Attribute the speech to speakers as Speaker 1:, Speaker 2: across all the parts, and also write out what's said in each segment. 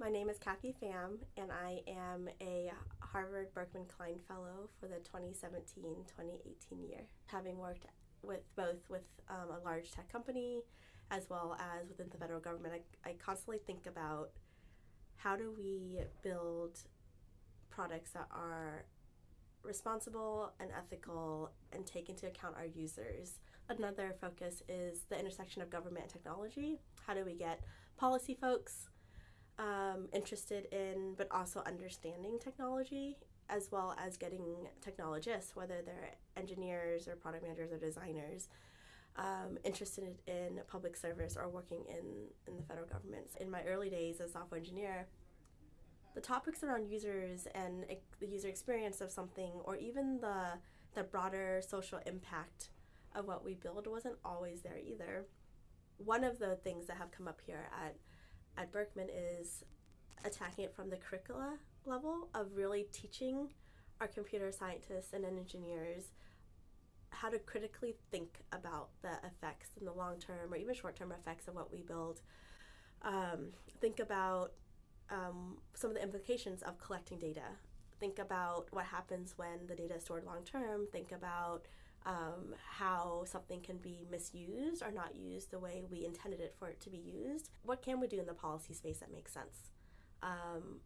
Speaker 1: My name is Kathy Pham, and I am a Harvard Berkman Klein Fellow for the 2017 2018 year. Having worked with both with um, a large tech company as well as within the federal government, I, I constantly think about how do we build products that are responsible and ethical and take into account our users. Another focus is the intersection of government and technology. How do we get policy folks um, interested in but also understanding technology as well as getting technologists, whether they're engineers or product managers or designers, um, interested in public service or working in, in the federal government. In my early days as a software engineer, the topics around users and the user experience of something, or even the the broader social impact of what we build, wasn't always there either. One of the things that have come up here at at Berkman is attacking it from the curricula level of really teaching our computer scientists and engineers how to critically think about the effects in the long term or even short term effects of what we build. Um, think about um, some of the implications of collecting data. Think about what happens when the data is stored long term. Think about um, how something can be misused or not used the way we intended it for it to be used. What can we do in the policy space that makes sense? Um,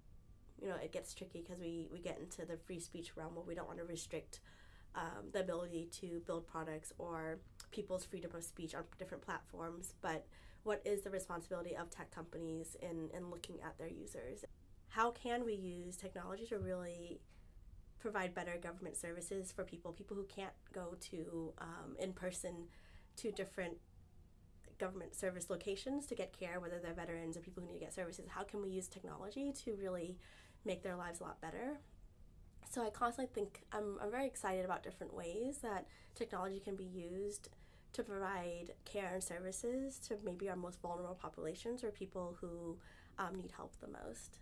Speaker 1: you know, it gets tricky because we, we get into the free speech realm where we don't want to restrict um, the ability to build products or people's freedom of speech on different platforms. But what is the responsibility of tech companies in, in looking at their users? How can we use technology to really provide better government services for people, people who can't go to um, in person to different government service locations to get care, whether they're veterans or people who need to get services. How can we use technology to really make their lives a lot better? So I constantly think I'm, I'm very excited about different ways that technology can be used to provide care and services to maybe our most vulnerable populations or people who um, need help the most.